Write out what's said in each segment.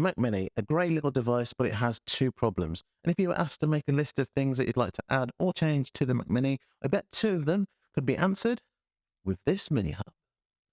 The Mac Mini, a great little device, but it has two problems. And if you were asked to make a list of things that you'd like to add or change to the Mac Mini, I bet two of them could be answered with this mini hub.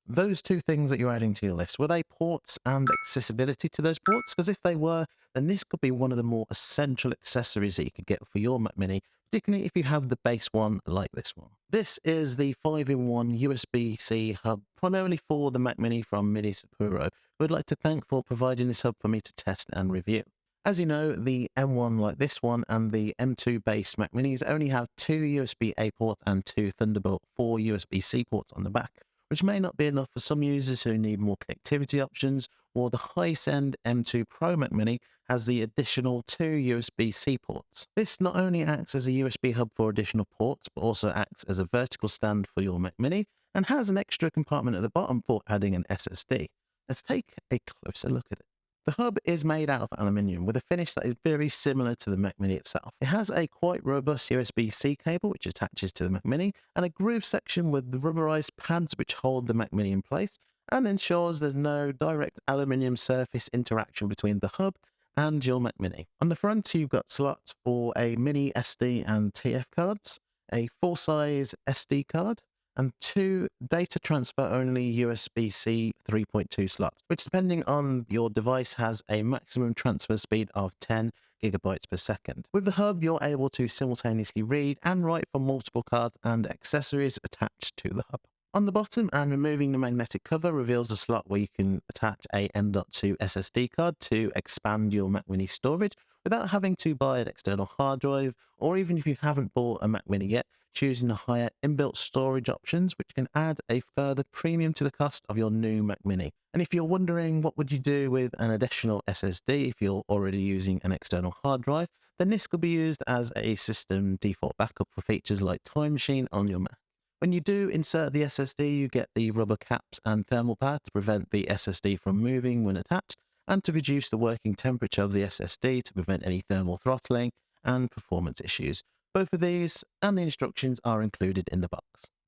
Those two things that you're adding to your list, were they ports and accessibility to those ports? Because if they were, then this could be one of the more essential accessories that you could get for your Mac Mini, particularly if you have the base one like this one. This is the 5-in-1 USB-C hub, primarily for the Mac Mini from Minisopuru, who I'd like to thank for providing this hub for me to test and review. As you know, the M1 like this one and the M2 base Mac Minis only have two USB-A ports and two Thunderbolt 4 USB-C ports on the back, which may not be enough for some users who need more connectivity options, or the highest-end M2 Pro Mac Mini has the additional two USB-C ports. This not only acts as a USB hub for additional ports, but also acts as a vertical stand for your Mac Mini, and has an extra compartment at the bottom for adding an SSD. Let's take a closer look at it. The hub is made out of aluminium with a finish that is very similar to the Mac Mini itself. It has a quite robust USB-C cable which attaches to the Mac Mini and a groove section with the rubberized pads which hold the Mac Mini in place and ensures there's no direct aluminium surface interaction between the hub and your Mac Mini. On the front you've got slots for a mini SD and TF cards, a full-size SD card, and two data transfer only USB-C 3.2 slots, which depending on your device has a maximum transfer speed of 10 gigabytes per second. With the hub, you're able to simultaneously read and write from multiple cards and accessories attached to the hub. On the bottom and removing the magnetic cover reveals a slot where you can attach a M.2 SSD card to expand your Mac Mini storage without having to buy an external hard drive, or even if you haven't bought a Mac Mini yet, choosing the higher inbuilt storage options, which can add a further premium to the cost of your new Mac Mini. And if you're wondering what would you do with an additional SSD if you're already using an external hard drive, then this could be used as a system default backup for features like Time Machine on your Mac. When you do insert the SSD, you get the rubber caps and thermal pad to prevent the SSD from moving when attached, and to reduce the working temperature of the SSD to prevent any thermal throttling and performance issues. Both of these and the instructions are included in the box.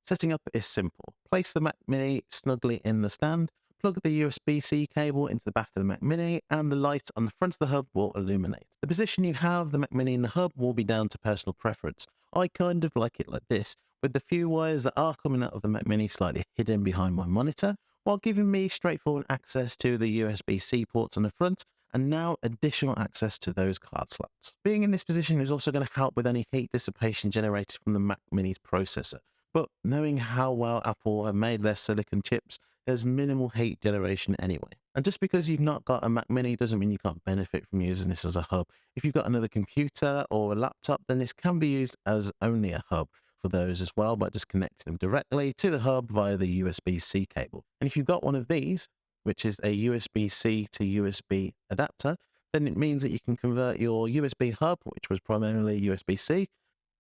Setting up is simple. Place the Mac Mini snugly in the stand, plug the USB-C cable into the back of the Mac Mini, and the light on the front of the hub will illuminate. The position you have the Mac Mini in the hub will be down to personal preference. I kind of like it like this, with the few wires that are coming out of the Mac Mini slightly hidden behind my monitor, while giving me straightforward access to the USB-C ports on the front and now additional access to those card slots. Being in this position is also going to help with any heat dissipation generated from the Mac Mini's processor. But knowing how well Apple have made their silicon chips, there's minimal heat generation anyway. And just because you've not got a Mac Mini doesn't mean you can't benefit from using this as a hub. If you've got another computer or a laptop, then this can be used as only a hub for those as well by just connecting them directly to the hub via the USB-C cable. And if you've got one of these, which is a USB-C to USB adapter, then it means that you can convert your USB hub, which was primarily USB-C,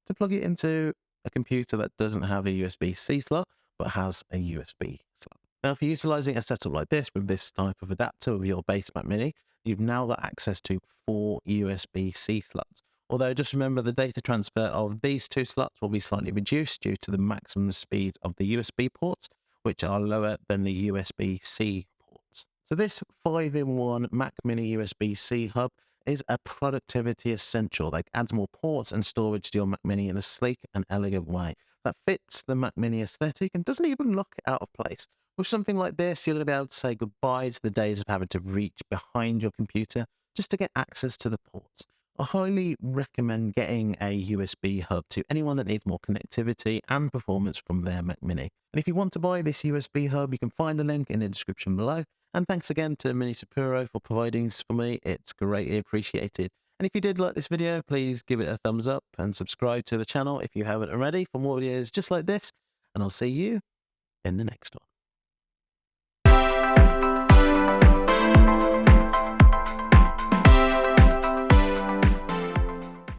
to plug it into a computer that doesn't have a USB-C slot, but has a USB slot. Now, if you're utilizing a setup like this with this type of adapter with your base Mac Mini, you've now got access to four USB-C slots. Although just remember the data transfer of these two slots will be slightly reduced due to the maximum speed of the USB ports, which are lower than the USB-C. So this 5-in-1 Mac Mini USB-C hub is a productivity essential that adds more ports and storage to your Mac Mini in a sleek and elegant way that fits the Mac Mini aesthetic and doesn't even look out of place. With something like this, to be able to say goodbye to the days of having to reach behind your computer just to get access to the ports. I highly recommend getting a USB hub to anyone that needs more connectivity and performance from their Mac Mini. And if you want to buy this USB hub, you can find the link in the description below. And thanks again to Minisopuru for providing this for me. It's greatly appreciated. And if you did like this video, please give it a thumbs up and subscribe to the channel if you haven't already for more videos just like this. And I'll see you in the next one.